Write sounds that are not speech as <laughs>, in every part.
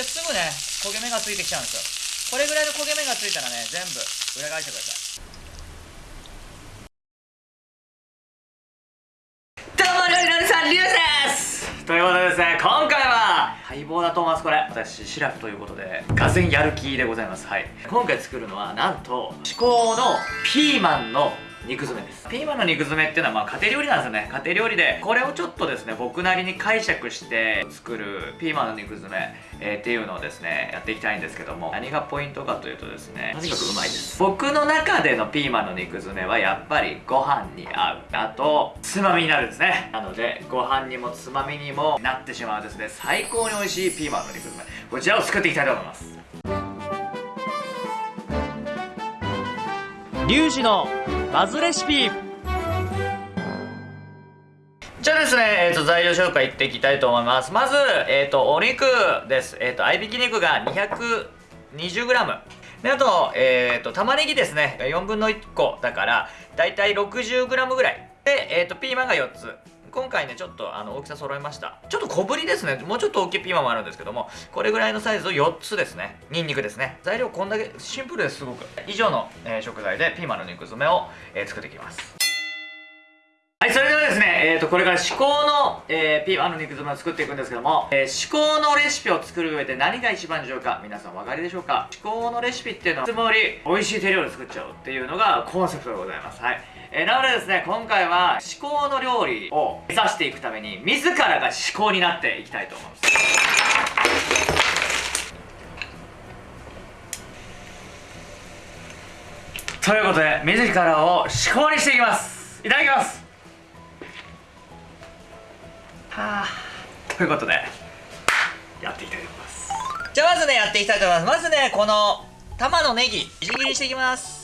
ですぐね焦げ目がついてきちゃうんですよ。これぐらいの焦げ目がついたらね全部裏返してください。どうも料理のさんリュウです。ということでです。ね今回は待望だと思いますこれ私シラフということでがぜやる気でございます。はい。今回作るのはなんと至高のピーマンの肉詰めです。ピーマンの肉詰めっていうのはまあ家庭料理なんですよね。家庭料理でこれをちょっとですね僕なりに解釈して作るピーマンの肉詰め、えー、っていうのをですねやっていきたいんですけども。何がポイントかというとですねとにかくうまいです。僕の中でのピーマンの肉詰めはやっぱりご飯に合う。あとつまみになるんですね。なのでご飯にもつまみにもなってしまうですね。最高に美味しいピーマンの肉詰め。こちらを作っていきたいと思います。リュウジのバズレシピ。じゃあですね、えーと、材料紹介いっていきたいと思います。まず、えーと、お肉です。えっ、ー、と合いびき肉が 220g であと,、えーと、玉ねぎですね。4分の1個だからだいたい 60g ぐらい。で、えー、とピーマンが4つ。今回ねちょっとあの大きさ揃えました。ちょっと小ぶりですね。もうちょっと大きいピーマンもあるんですけどもこれぐらいのサイズを4つですね。ニンニクですね。材料こんだけシンプルですごく。以上の、え、食材でピーマンの肉詰めを、え、作っていきます。はい、それではですね、えーと、これから至高の、えー、ピーマンの肉詰めを作っていくんですけども、えー、至高のレシピを作る上で何が一番重要か、皆さんお分かりでしょうか？至高のレシピっていうのは、つもり美味しい手料理作っちゃおうっていうのがコンセプトでございます。はい。えー、なのでですね今回は至高の料理を目指していくために自らが至高になっていきたいと思います。ということで自らを至高にしていきます。いただきます。はあ。ということでやっていきたいと思います。じゃあまずねやっていきたいと思います。まずねこの玉のネギみじん切りしていきます。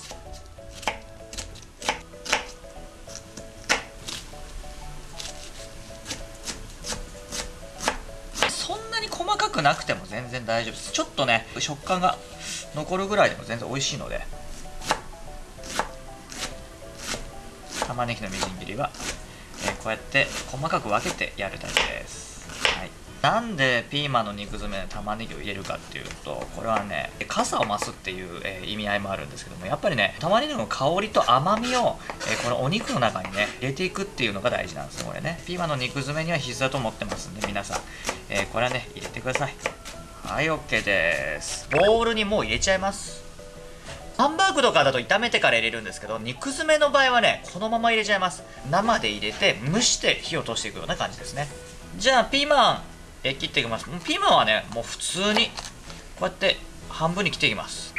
くなくても全然大丈夫です。ちょっとね食感が残るぐらいでも全然美味しいので。玉ねぎのみじん切りは、えー、こうやって細かく分けてやるだけです、なんでピーマンの肉詰めに玉ねぎを入れるかっていうとこれはね傘を増すっていう、えー、意味合いもあるんですけどもやっぱりね玉ねぎの香りと甘みを、えー、このお肉の中にね入れていくっていうのが大事なんですこれね。ピーマンの肉詰めには必須だと思ってますんで皆さんえー、これはね入れてください。はい OK です。ボウルにもう入れちゃいます。ハンバーグとかだと炒めてから入れるんですけど肉詰めの場合はねこのまま入れちゃいます。生で入れて蒸して火を通していくような感じですね。じゃあピーマン。え切っていきます。ピーマンはねもう普通にこうやって半分に切っていきます。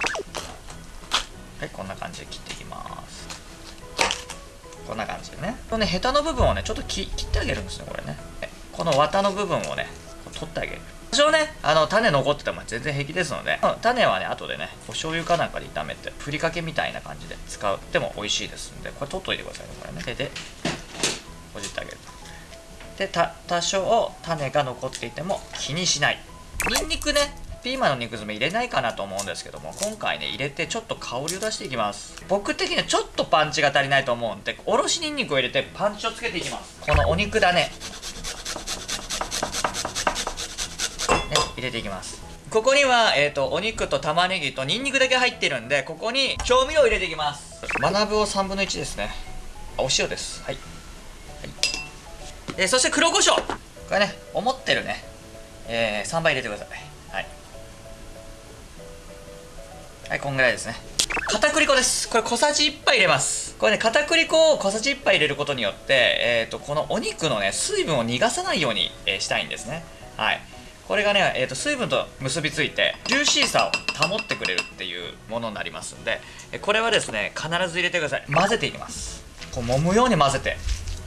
はいこんな感じで切っていきます。こんな感じでね。このねヘタの部分をねちょっと切ってあげるんですねこれね。この綿の部分をね取ってあげる。多少ねあの種残ってても全然平気ですので種はね後でねお醤油かなんかで炒めてふりかけみたいな感じで使っても美味しいですんでこれ取っといてくださいねこれね。手でほじってあげる。で多少種が残っていても気にしない。にんにくねピーマンの肉詰め入れないかなと思うんですけども今回ね入れてちょっと香りを出していきます。僕的にはちょっとパンチが足りないと思うんでおろしにんにくを入れてパンチをつけていきます。このお肉だね。ね入れていきます。ここには、えーと、お肉と玉ねぎとニンニクだけ入ってるんでここに調味料を入れていきます。学ぶを3分の1ですね。お塩です、はい。えー、そして黒胡椒。これね思ってるね、えー、3倍入れてください。はい。はいこんぐらいですね。片栗粉です。これ小さじ1杯入れます。これね片栗粉を小さじ1杯入れることによってえ、ー、とこのお肉のね水分を逃がさないように、えー、したいんですね。はい。これがね、えーと、水分と結びついてジューシーさを保ってくれるっていうものになりますんでこれはですね必ず入れてください。混ぜていきます。こう揉むように混ぜて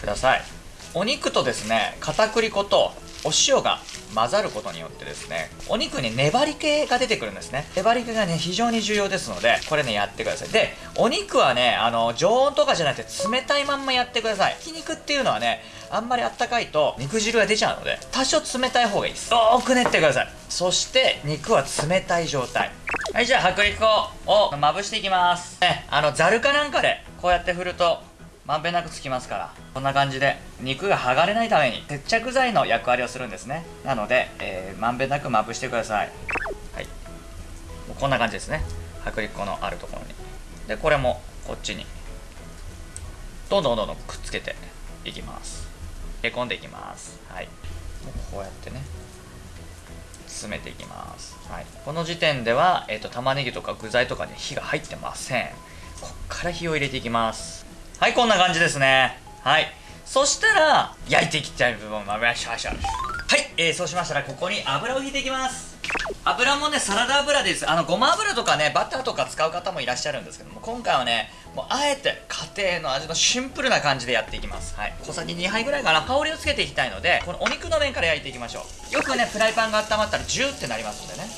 ください。お肉とですね片栗粉とお塩が混ざることによってですねお肉に粘り気が出てくるんですね。粘り気がね非常に重要ですのでこれねやってください。でお肉はねあの常温とかじゃなくて冷たいまんまやってください。ひき肉っていうのはねあんまりあったかいと肉汁が出ちゃうので多少冷たい方がいいです。よーく練ってください。そして肉は冷たい状態。はいじゃあ薄力粉をまぶしていきます。ねあのざるかなんかでこうやって振るとまんべんなくつきますからこんな感じで肉が剥がれないために接着剤の役割をするんですね。なので、えー、まんべんなくまぶしてください。はい。こんな感じですね。薄力粉のあるところに。でこれもこっちに。どんどんどんどんくっつけていきます。入れ込んでいきます。はい。こうやってね。詰めていきます、はい、この時点では、えーと、玉ねぎとか具材とかに火が入ってません。こっから火を入れていきます。はいこんな感じですね。はい。そしたら焼いていきたい部分ましょうはい、えー、そうしましたらここに油を引いていきます。油もねサラダ油です。あのごま油とかねバターとか使う方もいらっしゃるんですけども今回はねもうあえて家庭の味のシンプルな感じでやっていきます。はい。小さじ2杯ぐらいかな。香りをつけていきたいのでこのお肉の面から焼いていきましょう。よくねフライパンが温まったらジューってなりますんでね。はい。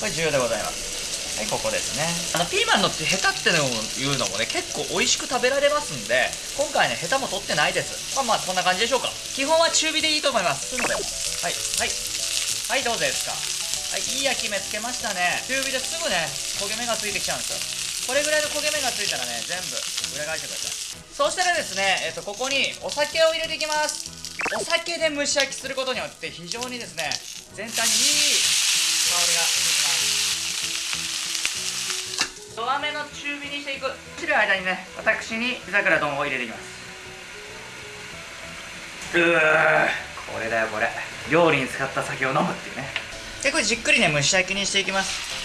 これ重要でございます。はいここですね。あのピーマンのってヘタっていうのもね結構美味しく食べられますんで今回ねヘタも取ってないです。まあまあこんな感じでしょうか。基本は中火でいいと思います。はい。はい。はいどうですか。はいいい焼き目つけましたね。中火ですぐね焦げ目がついてきちゃうんですよ。これぐらいの焦げ目がついたらね全部裏返してください。そしたらですね、えっと、ここにお酒を入れていきます。お酒で蒸し焼きすることによって非常にですね全体にいい香りがしてきます弱めの中火にしていく。切る間にね私に地桜丼を入れていきます。うーこれだよこれ。料理に使った酒を飲むっていうね。でこれじっくりね蒸し焼きにしていきます。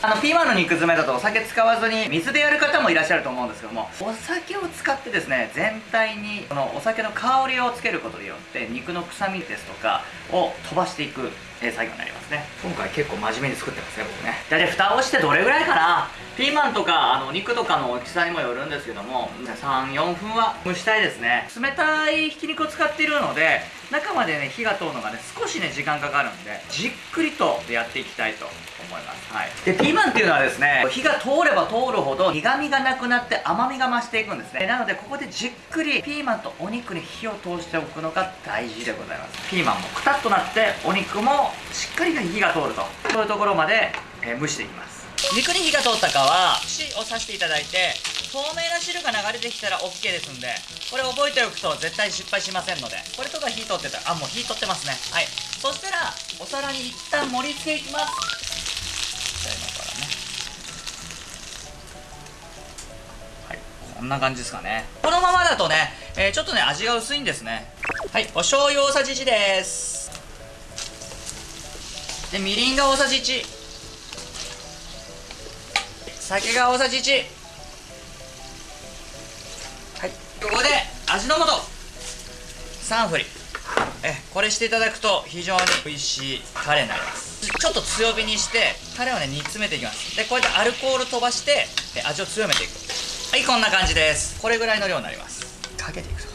あのピーマンの肉詰めだとお酒使わずに水でやる方もいらっしゃると思うんですけどもお酒を使ってですね全体にこのお酒の香りをつけることによって肉の臭みですとかを飛ばしていくえ作業になりますね。今回結構真面目に作ってますね僕ね。大体蓋をしてどれぐらいかな。ピーマンとかあの肉とかの大きさにもよるんですけども34分は蒸したいですね。冷たいひき肉を使っているので中までね火が通るのがね少しね時間かかるんでじっくりとやっていきたいと思います。はい。でピーマンっていうのはですね火が通れば通るほど苦味がなくなって甘みが増していくんですね。なのでここでじっくりピーマンとお肉に火を通しておくのが大事でございます。ピーマンもくたっとなってお肉もしっかり火が通ると。そういうところまで、えー、蒸していきます。肉に火が通ったかは串を刺していただいて透明な汁が流れてきたら OK ですんでこれ覚えておくと絶対失敗しませんのでこれとか火通ってたらあもう火通ってますね。はい。そしたらお皿に一旦盛り付けいきます。じゃ今からね。はい。こんな感じですかね。このままだとね、えー、ちょっとね味が薄いんですね。はい。お醤油大さじ1です。でみりんが大さじ1酒が大さじ1はい。ここで味の素。3振り。えこれしていただくと非常に美味しい。タレになります。ちょっと強火にしてタレをね煮詰めていきます。でこうやってアルコール飛ばして味を強めていく。はいこんな感じです。これぐらいの量になります。かけていく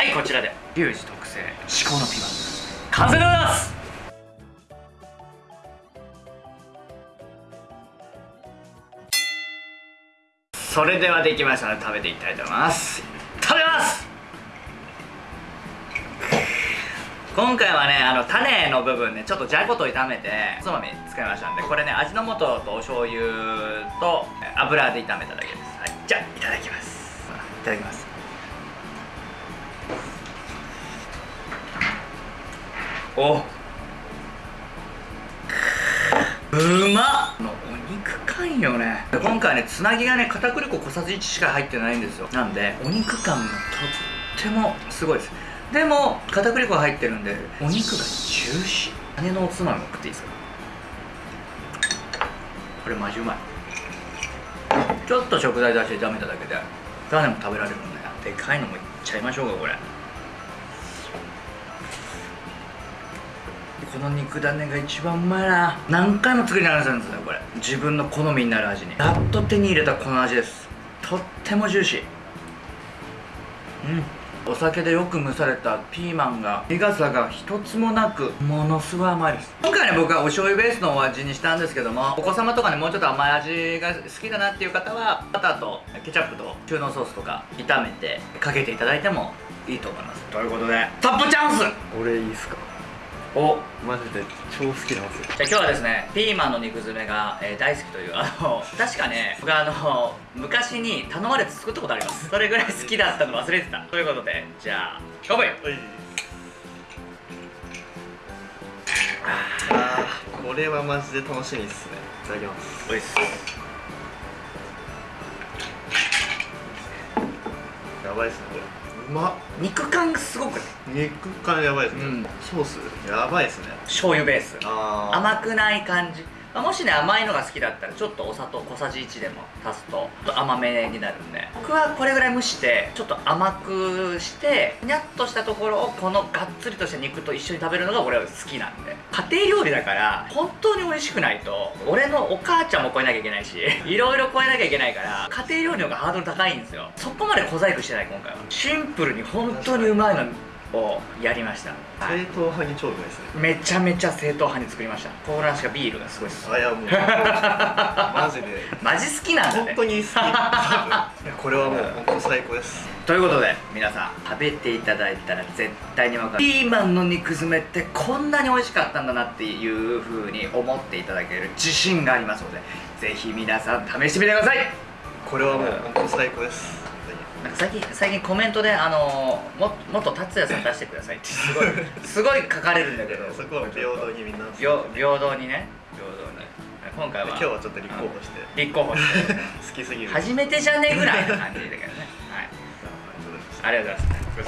はいこちらで。リュウジ特製。至高のピーマン。完成でございます。それではできましたので食べていきたいと思います。食べます！今回はねあの種の部分ねちょっとじゃこと炒めておつまみ使いましたんでこれね味の素とお醤油と油で炒めただけです、はい、じゃあいただきます。いただきますお。うまっ。お肉感よね。今回ねつなぎがね片栗粉小さじ1しか入ってないんですよ。なんでお肉感がとってもすごいです。でも片栗粉が入ってるんでお肉がジューシー。姉のおつまみも食っていいですか？これマジうまい。ちょっと食材出して炒めただけで種も食べられるんででかいのもいっちゃいましょうかこれ。この肉だねが一番うまいな。何回も作り直すんですよこれ。自分の好みになる味に。やっと手に入れたこの味です。とってもジューシー。うん。お酒でよく蒸されたピーマンが苦さが一つもなくものすごい甘いです。今回ね僕はお醤油ベースのお味にしたんですけどもお子様とかねもうちょっと甘い味が好きだなっていう方はバターとケチャップと中濃ソースとか炒めてかけていただいてもいいと思います。ということでタップチャンス。俺いいっすか？おマジで超好きなんですよじゃあ今日はですねピーマンの肉詰めが、えー大好きというあの確かね僕あの昔に頼まれて作ったことあります。それぐらい好きだったの忘れてた。ということでじゃあ勝負はい。あーこれはマジで楽しみですね。いただきます。おいっすやばいですねこれ。うまっ肉感がすごくね。肉感やばいですね、うん。ソースやばいですね。醤油ベース。甘くない感じまあもしね甘いのが好きだったらちょっとお砂糖小さじ1でも足すとちょっと甘めになるんで。僕はこれぐらい蒸してちょっと甘くしてにゃっとしたところをこのがっつりとした肉と一緒に食べるのが俺は好きなんで。家庭料理だから本当に美味しくないと俺のお母ちゃんも超えなきゃいけないし <laughs> いろいろ超えなきゃいけないから家庭料理の方がハードル高いんですよ。そこまで小細工してない今回は。シンプルに本当にうまいのをやりました、はい。正統派に超うまいですね。めちゃめちゃ正統派に作りました。コーラしかビールがすごいです。あいやもう。<laughs> マジで。マジ好きなんだね。本当に好き。<laughs> これはもう本当最高です。ということで皆さん食べていただいたら絶対に分かる。ピーマンの肉詰めってこんなに美味しかったんだなっていう風に思っていただける自信がありますのでぜひ皆さん試してみてください。これはもう本当最高ですなんか最近最近コメントであのー、ももっと達也さん出してくださいってすごいすごい書かれるんだけど。<laughs> そこは平等にみんな。平平等にね。平等に今回は今日はちょっと立候補して。立候補して。<laughs> 好きすぎる。初めてじゃねぐらいな感じだけどね。はい。ありがとうございます